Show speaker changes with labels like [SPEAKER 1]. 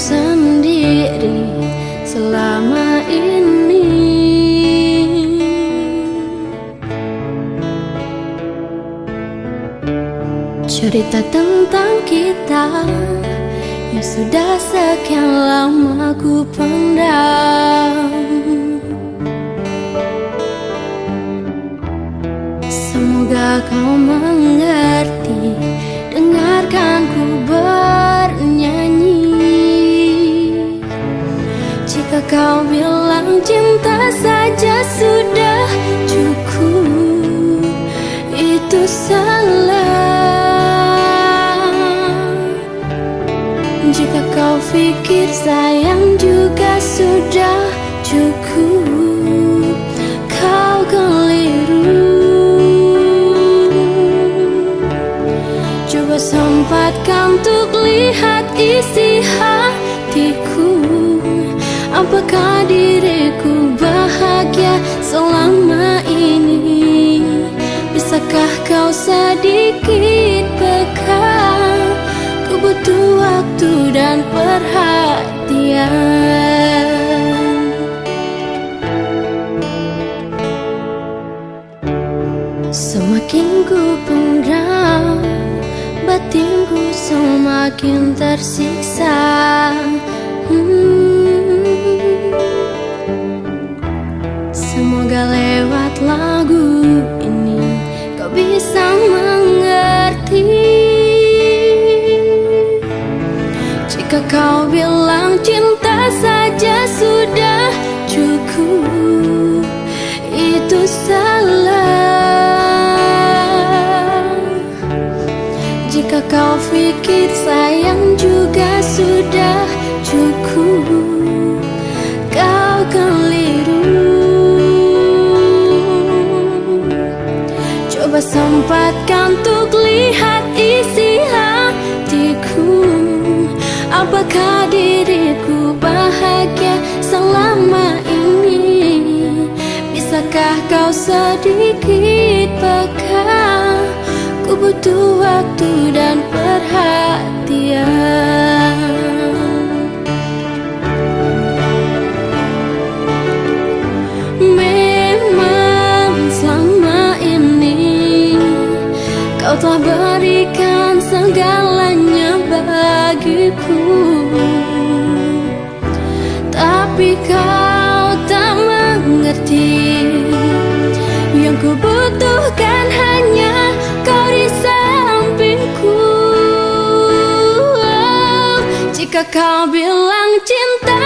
[SPEAKER 1] sendiri selama ini. Cerita tentang kita Yang sudah sekian lama ku pendam Semoga kau mengerti Dengarkan kau bilang cinta saja sudah cukup. Itu salah. Jika kau pikir sayang juga sudah cukup. Kau keliru. Coba sempatkan untuk lihat isi Apakah diriku bahagia selama ini? Bisakah kau sedikit peka? Ku butuh waktu dan perhatian. Semakin ku pendam Batinku semakin tersiksa kau bilang cinta saja sudah cukup. Itu salah. Jika kau pikir sayang juga sudah Apakah diriku bahagia selama ini? Bisakah kau sedikit peka? Ku butuh waktu dan perhatian. Memang selama ini Kau telah berikan segalanya bagiku. Tapi kau tak mengerti. Yang ku butuhkan hanya kau di sampingku. Jika kau bilang cinta